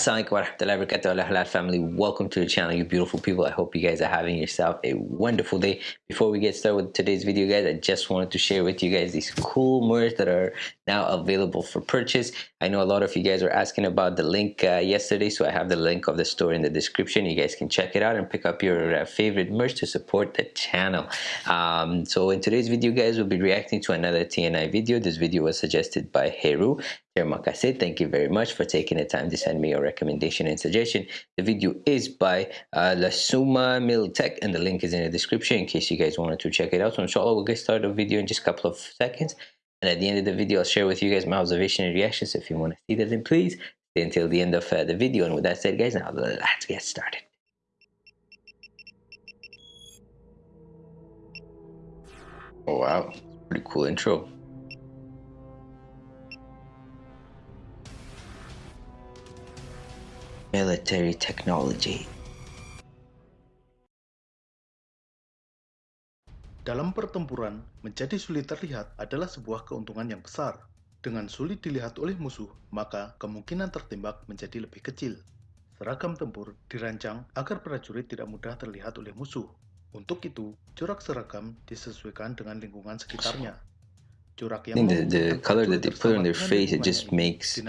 Assalamualaikum warahmatullahi wabarakatuh. Allah halal family. Welcome to the channel you beautiful people. I hope you guys are having yourself a wonderful day. Before we get started with today's video guys I just wanted to share with you guys these cool merch that are now available for purchase. I know a lot of you guys were asking about the link uh, yesterday so I have the link of the store in the description. You guys can check it out and pick up your uh, favorite merch to support the channel. Um, so in today's video guys we'll be reacting to another TNI video. This video was suggested by Heru Thank you very much for taking the time to send me your recommendation and suggestion. The video is by uh, Lasuma Miltech and the link is in the description in case you guys wanted to check it out. So inshallah we'll get started the video in just a couple of seconds. And at the end of the video I'll share with you guys my observation and reactions. If you want to see that then please stay until the end of uh, the video. And with that said guys now let's get started. Oh wow, pretty cool intro. Military technology. Dalam pertempuran, menjadi sulit terlihat adalah sebuah keuntungan yang besar. Dengan sulit dilihat oleh musuh, maka kemungkinan tertembak menjadi lebih kecil. Seragam tempur dirancang agar prajurit tidak mudah terlihat oleh musuh. Untuk itu, corak seragam disesuaikan dengan lingkungan sekitarnya. The, the color that they put on their face, it just makes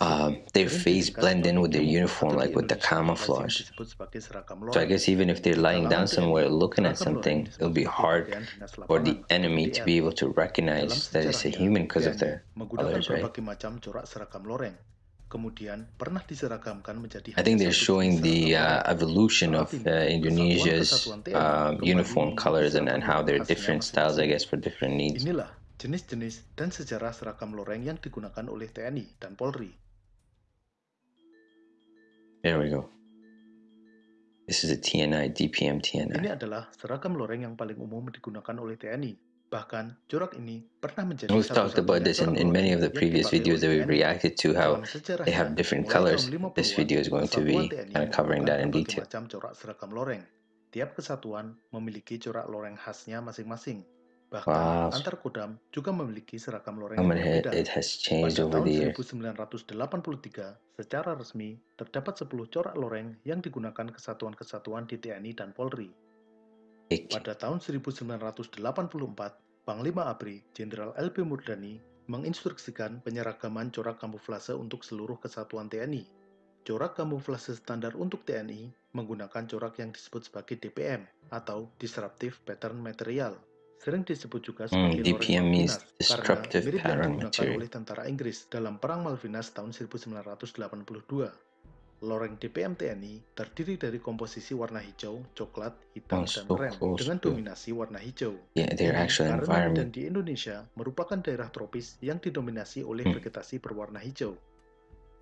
uh, their face blend in with their uniform, like with the camouflage. So I guess even if they're lying down somewhere looking at something, it'll be hard for the enemy to be able to recognize that it's a human because of their colors, right? Kemudian pernah diseragamkan menjadi I think they're showing the uh, evolution of uh, Indonesia's uh, uniform colors and, and how they're different styles, I guess, for different needs. Inilah jenis-jenis dan sejarah seragam loreng yang digunakan oleh TNI dan Polri. There we go. This is a TNI, DPM TNI. Ini adalah seragam loreng yang paling umum digunakan oleh TNI Bahkan, corak ini pernah menjadi We've talked about this in, in many of the previous videos that we reacted to, how they have different colors. This video is going to be kind of covering that in detail. Tiap kesatuan memiliki corak loreng khasnya masing-masing. Bahkan wow. antar kodam juga memiliki seragam loreng yang berbeda. It has changed Pada over tahun 1983, secara resmi terdapat 10 corak loreng yang digunakan kesatuan-kesatuan di TNI dan Polri. Pada tahun 1984, Panglima ABRI, Jenderal LP Murdani, menginstruksikan penyeragaman corak kamuflase untuk seluruh kesatuan TNI. Corak kamuflase standar untuk TNI menggunakan corak yang disebut sebagai DPM atau Disruptive Pattern Material. Sering disebut juga hmm, sebagai mm, DPM means Disruptive Pattern Material oleh tentara Inggris dalam Perang Malvinas tahun 1982. Loreng DPM TNI terdiri dari komposisi warna hijau, coklat, hitam, oh, dan krem dengan dominasi warna hijau. Yeah, their actual karena environment. dan di Indonesia merupakan daerah tropis yang didominasi oleh hmm. vegetasi berwarna hijau.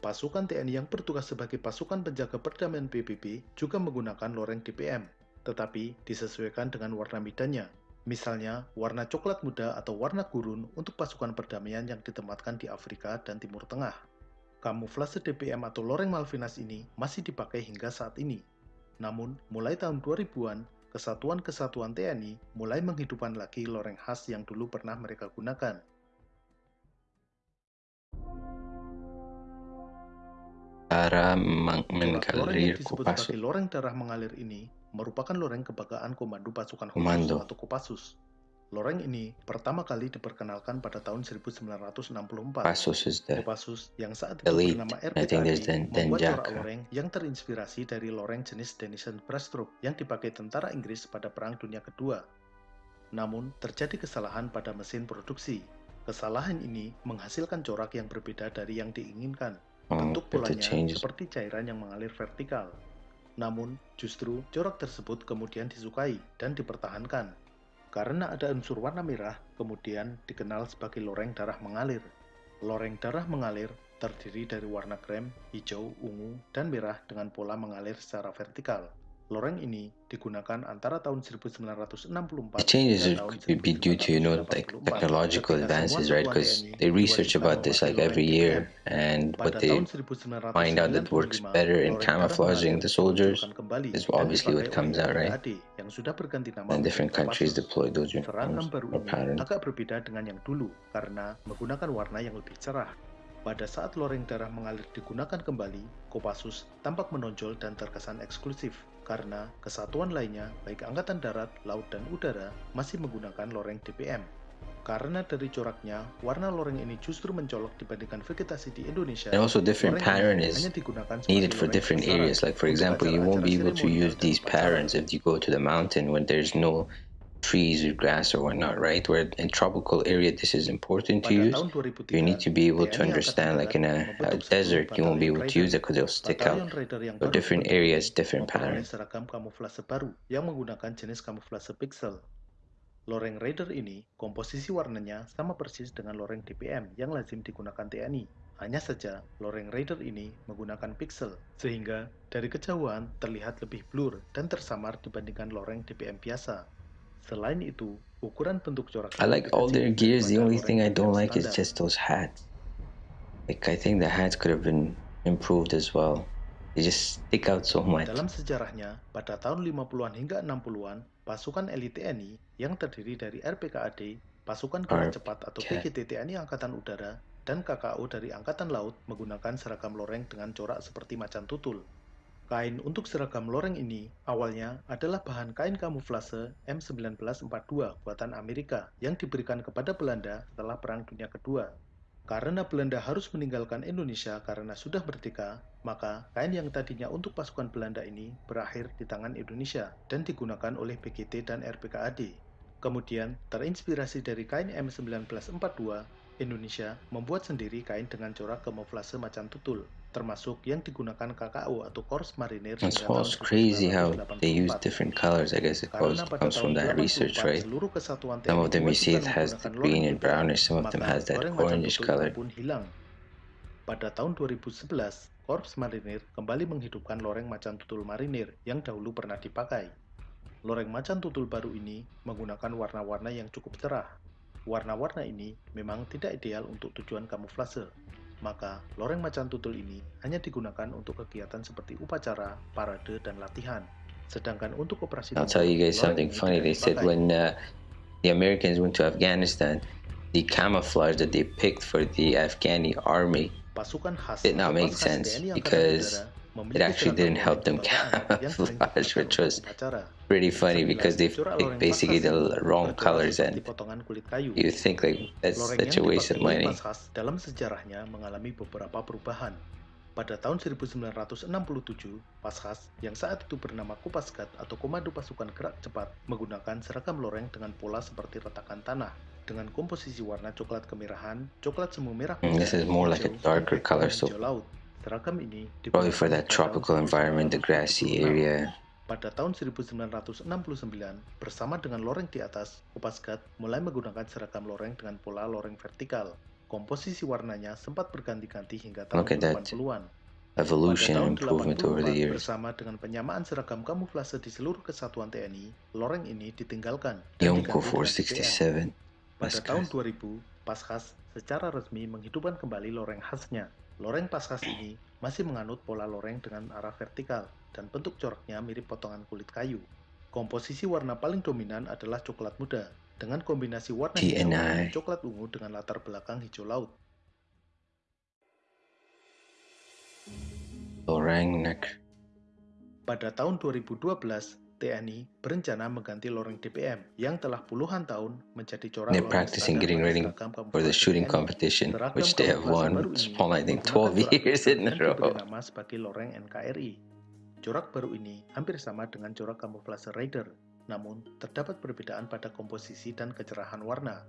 Pasukan TNI yang bertugas sebagai pasukan penjaga perdamaian PBB juga menggunakan loreng DPM, tetapi disesuaikan dengan warna medannya. Misalnya, warna coklat muda atau warna gurun untuk pasukan perdamaian yang ditempatkan di Afrika dan Timur Tengah. Kamuflase DPM atau loreng Malvinas ini masih dipakai hingga saat ini. Namun, mulai tahun 2000-an, kesatuan-kesatuan TNI mulai menghidupkan lagi loreng khas yang dulu pernah mereka gunakan. Cara mengalir Kopassus. Loreng darah mengalir ini merupakan loreng kebanggaan Komando Pasukan Khusus atau Kopassus Loreng ini pertama kali diperkenalkan pada tahun 1964. Pasus is the Kopassus yang saat itu elite. bernama RPKI membuat corak loreng yang terinspirasi dari loreng jenis Denison Breaststroke yang dipakai tentara Inggris pada Perang Dunia Kedua. Namun, terjadi kesalahan pada mesin produksi. Kesalahan ini menghasilkan corak yang berbeda dari yang diinginkan. Oh, Bentuk polanya seperti cairan yang mengalir vertikal. Namun, justru corak tersebut kemudian disukai dan dipertahankan karena ada unsur warna merah, kemudian dikenal sebagai loreng darah mengalir. Loreng darah mengalir terdiri dari warna krem, hijau, ungu, dan merah dengan pola mengalir secara vertikal. Loreng ini digunakan antara tahun 1964 The changes would be due to you know like technological advances, right? Because they research about this like every year, and what they find out that works better in camouflaging the soldiers is obviously what comes out, right? And different countries deploy those uniforms or patterns. agak berbeda dengan yang dulu karena menggunakan warna yang lebih cerah. Pada saat loreng darah mengalir digunakan kembali, Kopassus tampak menonjol dan terkesan eksklusif karena kesatuan lainnya, baik Angkatan Darat, Laut, dan Udara, masih menggunakan loreng DPM. Karena dari coraknya, warna loreng ini justru mencolok dibandingkan vegetasi di Indonesia. And also different pattern is needed for different areas. Like for example, you won't be able to use these patterns if you go to the mountain when there's no trees or grass or whatnot, right? Where in tropical area this is important to use. You need to be able to understand like in a, a desert you won't be able to use it because it'll stick out. So different areas, different patterns. Loreng Raider ini, komposisi warnanya sama persis dengan loreng DPM yang lazim digunakan TNI. Hanya saja, loreng Raider ini menggunakan pixel, sehingga dari kejauhan terlihat lebih blur dan tersamar dibandingkan loreng DPM biasa. Selain itu, ukuran bentuk corak I like all their gears. The only thing I don't like is just those hats. Like I think the hats could have been improved as well. They just stick out so much. Dalam sejarahnya, pada tahun 50-an hingga 60-an, pasukan elit TNI yang terdiri dari RPKAD, pasukan gerak cepat atau PGT TNI Angkatan Udara, dan KKO dari Angkatan Laut menggunakan seragam loreng dengan corak seperti macan tutul. Kain untuk seragam loreng ini awalnya adalah bahan kain kamuflase M1942 buatan Amerika yang diberikan kepada Belanda setelah Perang Dunia Kedua. Karena Belanda harus meninggalkan Indonesia karena sudah merdeka, maka kain yang tadinya untuk pasukan Belanda ini berakhir di tangan Indonesia dan digunakan oleh PGT dan RPKAD. Kemudian, terinspirasi dari kain M1942, Indonesia membuat sendiri kain dengan corak kamuflase macan tutul termasuk yang digunakan KKO atau Korps Marinir It's also crazy how they use different colors. I guess it goes, comes from that research, right? Some of them you see it has the green and brownish, some of them has that orangish color. Pada tahun 2011, Korps Marinir kembali menghidupkan loreng macan tutul marinir yang dahulu pernah dipakai. Loreng macan tutul baru ini menggunakan warna-warna yang cukup cerah. Warna-warna ini memang tidak ideal untuk tujuan kamuflase, maka loreng macan tutul ini hanya digunakan untuk kegiatan seperti upacara, parade, dan latihan. Sedangkan untuk operasi I'll tell you guys something funny. They said when uh, the Americans went to Afghanistan, the camouflage that they picked for the Afghani army did not make sense because it actually didn't help them camouflage, which was pretty funny because they picked basically the wrong colors and you think like that's such a waste of money. dalam sejarahnya mengalami beberapa perubahan. Pada tahun 1967, Paskhas yang saat itu bernama Kopasgat atau Komando Pasukan Gerak Cepat menggunakan seragam loreng dengan pola seperti retakan tanah dengan komposisi warna coklat kemerahan, coklat semu merah, mm, this is more like a darker color so probably for that tropical environment, the grassy area. Pada tahun 1969, bersama dengan loreng di atas, Kopasgat mulai menggunakan seragam loreng dengan pola loreng vertikal. Komposisi warnanya sempat berganti-ganti hingga tahun 80-an. Evolution and improvement over the years. Bersama dengan penyamaan seragam kamuflase di seluruh kesatuan TNI, loreng ini ditinggalkan. Yonko 467. Pada tahun 2000, Paskhas secara resmi menghidupkan kembali loreng khasnya. Loreng Paskhas ini masih menganut pola loreng dengan arah vertikal dan bentuk coraknya mirip potongan kulit kayu. Komposisi warna paling dominan adalah coklat muda dengan kombinasi warna hijau dan coklat ungu dengan latar belakang hijau laut. Loreng neck. Pada tahun 2012, TNI berencana mengganti loreng DPM yang telah puluhan tahun menjadi corak They're practicing getting ready for the shooting competition, which they have won for I think 12 years in a row. nama sebagai loreng NKRI. Corak baru ini hampir sama dengan corak kamuflase Raider, namun terdapat perbedaan pada komposisi dan kecerahan warna.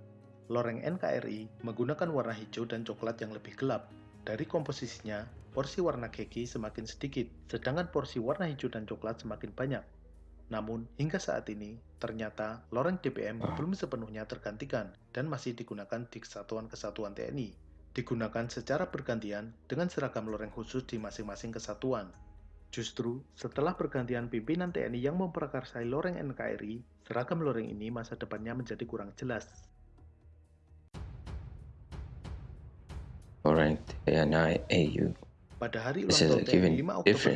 Loreng NKRI menggunakan warna hijau dan coklat yang lebih gelap. Dari komposisinya, porsi warna keki semakin sedikit, sedangkan porsi warna hijau dan coklat semakin banyak. Namun, hingga saat ini, ternyata loreng DPM ah. belum sepenuhnya tergantikan dan masih digunakan di kesatuan-kesatuan TNI. Digunakan secara bergantian dengan seragam loreng khusus di masing-masing kesatuan. Justru, setelah pergantian pimpinan TNI yang memprakarsai loreng NKRI, seragam loreng ini masa depannya menjadi kurang jelas. Loreng TNI AU. Pada hari ulang tahun TNI 5 Oktober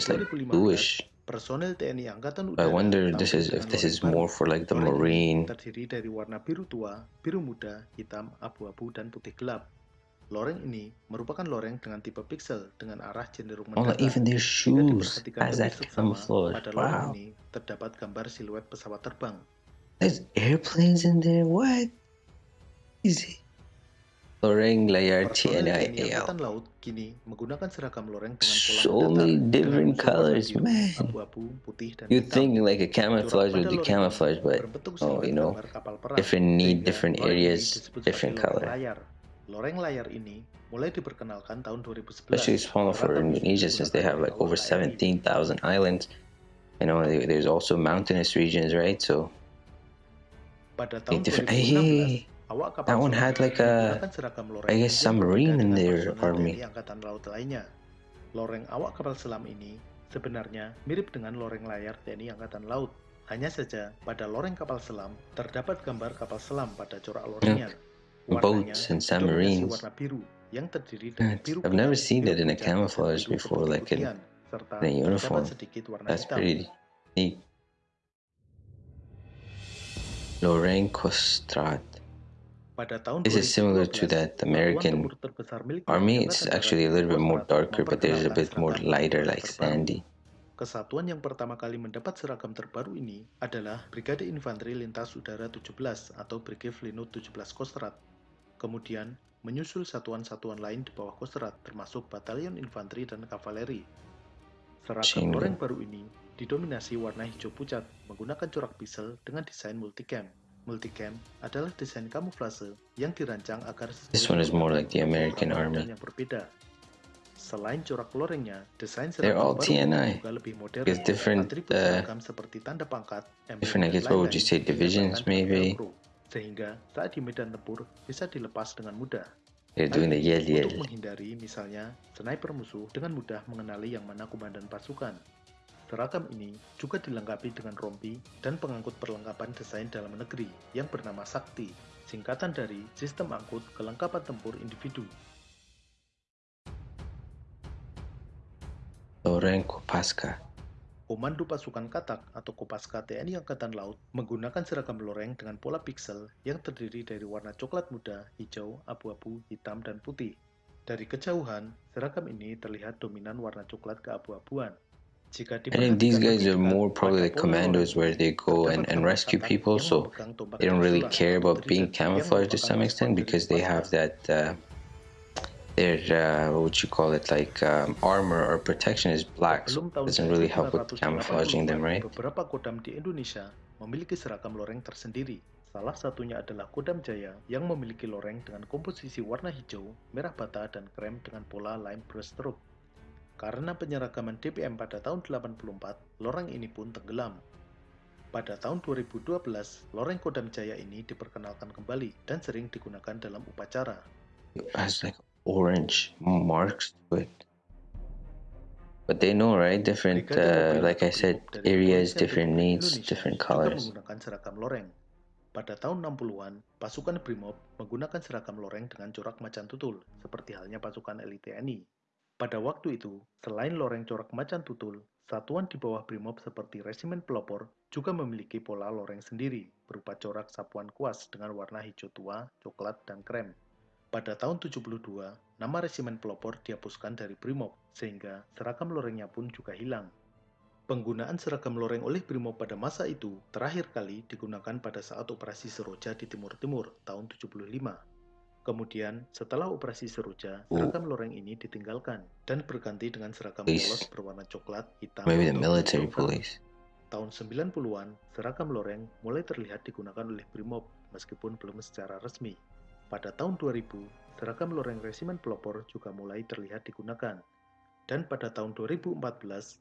2015, Personel TNI Angkatan Udara I wonder this is if this is more for like the marine terdiri dari warna biru tua, biru muda, hitam, abu-abu, dan putih gelap. Loreng ini merupakan loreng dengan tipe pixel dengan arah cenderung Oh, mendatar. even their shoes lebih that camouflage. pada loreng Wow. ini terdapat gambar siluet pesawat terbang. There's airplanes in there. What? Easy. Loreng Layar TNIAL. Laut kini menggunakan seragam loreng dengan pola So many different colors, man. abu-abu, putih, dan You think like a camouflage would be camouflage, but oh, you know, different need, different areas, different color. Loreng layar ini mulai diperkenalkan tahun 2011. Especially smaller for Indonesia since they have like over 17,000 islands. You know, there's also mountainous regions, right? So Pada tahun 2016, That one had like a, I guess, submarine in their army. Angkatan Laut lainnya. Loreng awak kapal selam ini sebenarnya mirip dengan loreng layar TNI Angkatan Laut. Hanya saja pada loreng kapal selam terdapat gambar kapal selam pada corak lorengnya. Boats and submarines. warna biru yang terdiri dari biru I've never seen that in a camouflage before, like in- in a uniform. that's pretty neat. Loreng Kostrad. Pada tahun This is similar to 2012, that American army. It's actually a little bit more darker, but there's a bit more lighter, like sandy. Kesatuan yang pertama kali mendapat seragam terbaru ini adalah Brigade Infanteri Lintas Udara 17 atau Brigade Flinut 17 Kostrad. Kemudian menyusul satuan-satuan lain di bawah Kostrad termasuk Batalion Infanteri dan Kavaleri. Seragam loreng baru ini didominasi warna hijau pucat menggunakan corak pixel dengan desain multicam. Multicam adalah desain kamuflase yang dirancang agar This one is more like the American Army. yang berbeda. Selain corak lorengnya, desain seragam baru juga lebih modern. Because different, uh, seperti tanda pangkat, different, I guess, what would you say, divisions maybe? sehingga saat di medan tempur bisa dilepas dengan mudah. They're doing the yell yell. Untuk menghindari misalnya sniper musuh dengan mudah mengenali yang mana komandan pasukan. Seragam ini juga dilengkapi dengan rompi dan pengangkut perlengkapan desain dalam negeri yang bernama Sakti, singkatan dari Sistem Angkut Kelengkapan Tempur Individu. Loreng Kopaska. Komando Pasukan Katak atau Kopaska TNI Angkatan Laut menggunakan seragam loreng dengan pola pixel yang terdiri dari warna coklat muda, hijau, abu-abu, hitam, dan putih. Dari kejauhan, seragam ini terlihat dominan warna coklat keabu-abuan. I think these guys are more probably like commandos where they go and, and rescue people, so they don't really care about being camouflaged to some extent because they have that uh, their uh, what you call it like um, armor or protection is black, so it doesn't really help with camouflaging them, right? Beberapa kodam di Indonesia memiliki seragam loreng tersendiri. Salah satunya adalah Kodam Jaya yang memiliki loreng dengan komposisi warna hijau, merah bata, dan krem dengan pola lime brushstroke. Karena penyeragaman DPM pada tahun 84, loreng ini pun tenggelam. Pada tahun 2012, loreng Kodam Jaya ini diperkenalkan kembali dan sering digunakan dalam upacara. It has like orange marks to it. But they know, right? Different, uh, like I said, areas, different needs, different colors. menggunakan seragam loreng. Pada tahun 60-an, pasukan Brimob menggunakan seragam loreng dengan corak macan tutul, seperti halnya pasukan elit TNI. Pada waktu itu, selain loreng corak macan tutul, satuan di bawah Brimob seperti Resimen Pelopor juga memiliki pola loreng sendiri, berupa corak sapuan kuas dengan warna hijau tua, coklat, dan krem. Pada tahun 72, nama Resimen Pelopor dihapuskan dari Brimob, sehingga seragam lorengnya pun juga hilang. Penggunaan seragam loreng oleh Brimob pada masa itu terakhir kali digunakan pada saat operasi Seroja di Timur Timur tahun 75. Kemudian, setelah operasi Seroja, Oh. seragam loreng ini ditinggalkan dan berganti dengan seragam Police. polos berwarna coklat, hitam, Maybe the military police. Tahun 90-an, seragam loreng mulai terlihat digunakan oleh Brimob meskipun belum secara resmi. Pada tahun 2000, seragam loreng Resimen Pelopor juga mulai terlihat digunakan. Dan pada tahun 2014,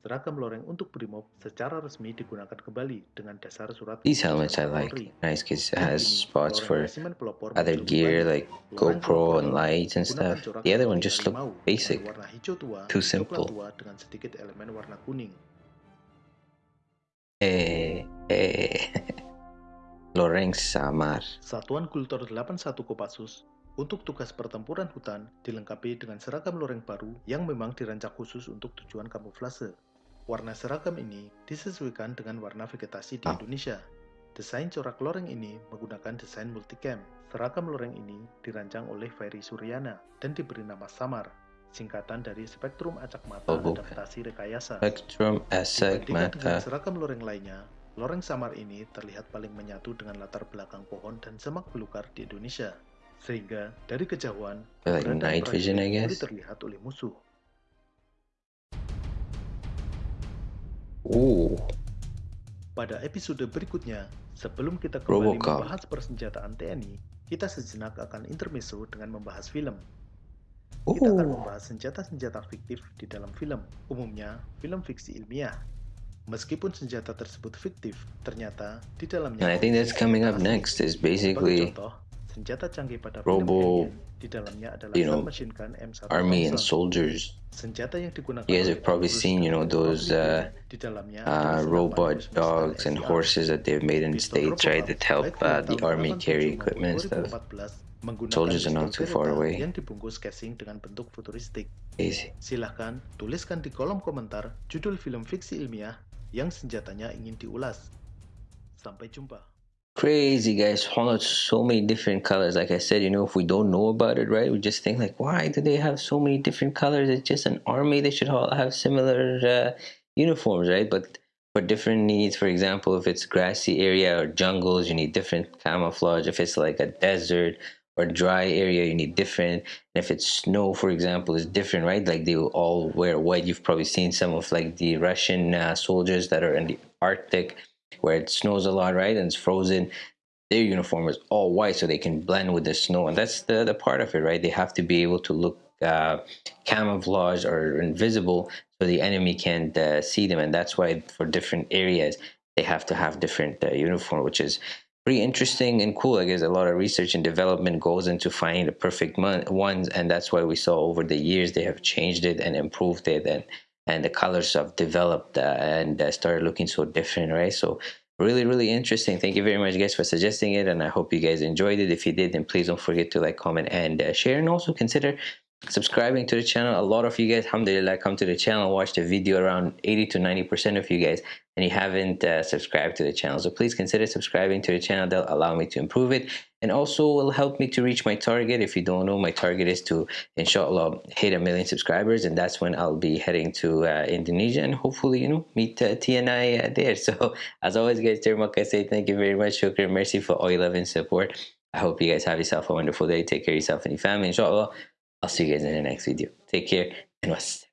seragam loreng untuk Brimob secara resmi digunakan kembali dengan dasar surat These helmets I like. Nice because it has spots for other gear like GoPro and lights and stuff. The other one just look basic. Too simple. dengan sedikit elemen warna kuning. Eh, eh. Loreng Samar. Satuan Kultur 81 Kopassus untuk tugas pertempuran hutan dilengkapi dengan seragam loreng baru yang memang dirancang khusus untuk tujuan kamuflase. Warna seragam ini disesuaikan dengan warna vegetasi di Ah. Indonesia. Desain corak loreng ini menggunakan desain multicam. Seragam loreng ini dirancang oleh Ferry Suryana dan diberi nama Samar, singkatan dari Spektrum Acak Mata Oh. Adaptasi Rekayasa. Spectrum Asek Dibandingkan dengan Mata. seragam loreng lainnya, loreng Samar ini terlihat paling menyatu dengan latar belakang pohon dan semak belukar di Indonesia. Sehingga dari kejauhan, Like keberadaan night vision, I guess. terlihat oleh musuh. Ooh, Pada episode berikutnya, sebelum kita kembali Robocop. membahas persenjataan TNI, kita sejenak akan intermezzo dengan membahas film. ooh. Kita akan membahas senjata-senjata fiktif di dalam film, umumnya film fiksi ilmiah. Meskipun senjata tersebut fiktif, ternyata di dalamnya And I think that's coming up next is basically contoh, senjata canggih pada Robo- di dalamnya adalah you know, submachine gun M1 army and soldiers. Senjata yang digunakan You guys have probably seen, you know, those uh, uh, robot dogs and horses that they've made in the states, right? That help uh, the army 87 carry equipment and stuff. 2014 menggunakan Soldiers are not too far away. yang dibungkus casing dengan bentuk futuristik. Easy. Silahkan tuliskan di kolom komentar judul film fiksi ilmiah yang senjatanya ingin diulas. Sampai jumpa. Crazy guys, out so many different colors. Like I said, you know, if we don't know about it, right, we just think like, why do they have so many different colors? It's just an army; they should all have similar uh, uniforms, right? But for different needs, for example, if it's grassy area or jungles, you need different camouflage. If it's like a desert or dry area, you need different. And if it's snow, for example, is different, right? Like they all wear white. You've probably seen some of like the Russian uh, soldiers that are in the Arctic where it snows a lot, right? And it's frozen. Their uniform is all white so they can blend with the snow. And that's the, the part of it, right? They have to be able to look uh, camouflage or invisible so the enemy can't uh, see them. And that's why for different areas, they have to have different uh, uniform, which is pretty interesting and cool. I guess a lot of research and development goes into finding the perfect ones. And that's why we saw over the years they have changed it and improved it. And and the colors have developed uh, and uh, started looking so different, right? So really, really interesting. Thank you very much, guys, for suggesting it, and I hope you guys enjoyed it. If you did, then please don't forget to like, comment, and uh, share, and also consider subscribing to the channel. A lot of you guys, alhamdulillah, come to the channel, watch the video. Around 80 to 90 percent of you guys, and you haven't uh, subscribed to the channel, so please consider subscribing to the channel. That'll allow me to improve it, and also will help me to reach my target. If you don't know, my target is to, inshallah, hit a million subscribers, and that's when I'll be heading to uh, Indonesia and hopefully, you know, meet uh, TNI uh, there. So, as always, guys, terima kasih. Thank you very much. Shukran. Mercy for all your love and support. I hope you guys have yourself a wonderful day. Take care of yourself and your family. Inshallah, I'll see you guys in the next video. Take care and was.